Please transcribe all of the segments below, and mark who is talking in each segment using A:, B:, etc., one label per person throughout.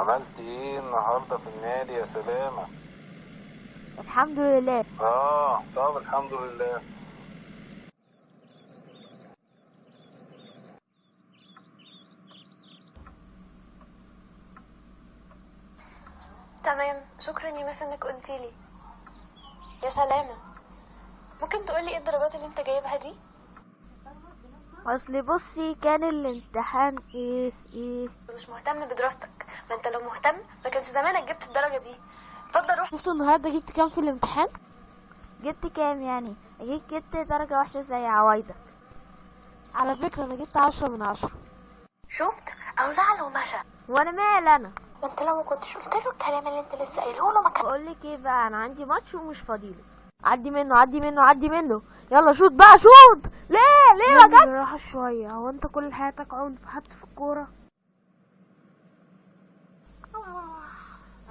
A: عملت إيه النهارده في النادي يا سلامة؟
B: الحمد لله.
A: آه طب الحمد لله.
C: تمام شكرا يا مس إنك قلتي لي يا سلامة ممكن تقولي إيه الدرجات اللي أنت جايبها دي؟
B: اصل بصي كان الامتحان إيه إيه؟
C: مش مهتم بدراستك. ما انت لو مهتم ما كانش زمانك جبت الدرجة دي. اتفضل روح.
D: شفتوا النهارده جبت كام في الامتحان؟
B: جبت كام يعني؟ أكيد جبت درجة وحشة زي عوايدك.
D: على فكرة أنا جبت عشرة من عشرة.
C: شفت؟ أو زعل ومشى
B: وأنا مال أنا؟
C: ما انت لو ما كنتش قلت له الكلام اللي انت لسه قايله له ما كان
B: بقولك إيه بقى؟ أنا عندي ماتش ومش فاضيله
D: عدي منه عدي منه عدي منه. يلا شوط بقى شوط ليه؟ ليه ما جت شوية. هو انت كل حياتك عنف حتى في الكورة؟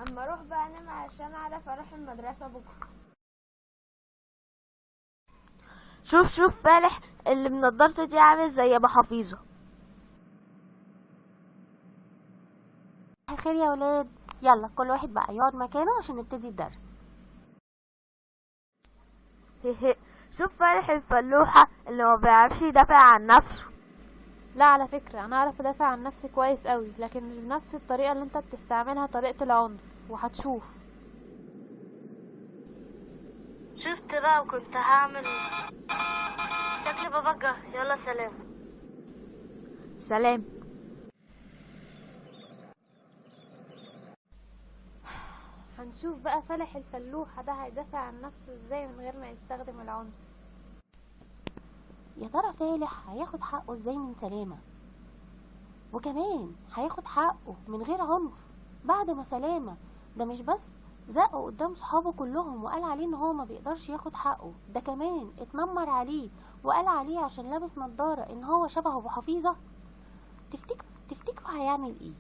B: أما أروح بقى أنام عشان أعرف أروح المدرسة بكرة.
D: شوف شوف فالح اللي بنضارته دي عامل زي أبو حفيظة. الخير يا ولاد. يلا كل واحد بقى يقعد مكانه عشان نبتدي الدرس.
B: شوف فالح الفلوحة اللي ما بيعرفش يدافع عن نفسه.
D: لا على فكرة أنا أعرف أدافع عن نفسي كويس قوي لكن مش بنفس الطريقة اللي أنت بتستعملها طريقة العنف وهتشوف.
B: شفت بقى وكنت هعمل شكلي بفجر يلا سلام. سلام.
D: هنشوف بقى فلح الفلوحة ده هيدافع عن نفسه إزاي من غير ما يستخدم العنف.
E: يا ترى فالح هياخد حقه إزاي من سلامة؟ وكمان هياخد حقه من غير عنف بعد ما سلامة. ده مش بس زقه قدام صحابه كلهم وقال عليه إن هو ما بيقدرش ياخد حقه. ده كمان اتنمر عليه وقال عليه عشان لابس نضارة إن هو شبه ابو حفيظة تفتكر تفتكروا هيعمل إيه؟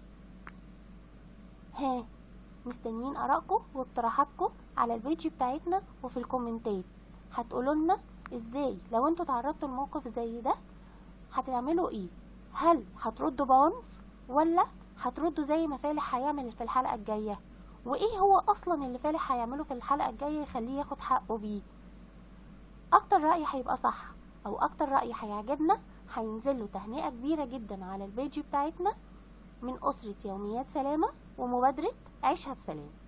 E: ها؟ مستنيين آرائكم واقتراحاتكم على ال page بتاعتنا وفي الكومنتات. هتقولوا لنا إزاي؟ لو أنتوا تعرضتوا لموقف زي ده هتعملوا إيه؟ هل هتردوا بعنف ولا هتردوا زي ما فالح هيعمل في الحلقة الجاية؟ وإيه هو أصلا اللي فالح هيعمله في الحلقة الجاية يخليه ياخد حقه بيه؟ أكتر رأي هيبقى صح أو أكتر رأي هيعجبنا هينزل له تهنئة كبيرة جدا على ال page بتاعتنا من أسرة يوميات سلامة ومبادرة عيشها بسلام.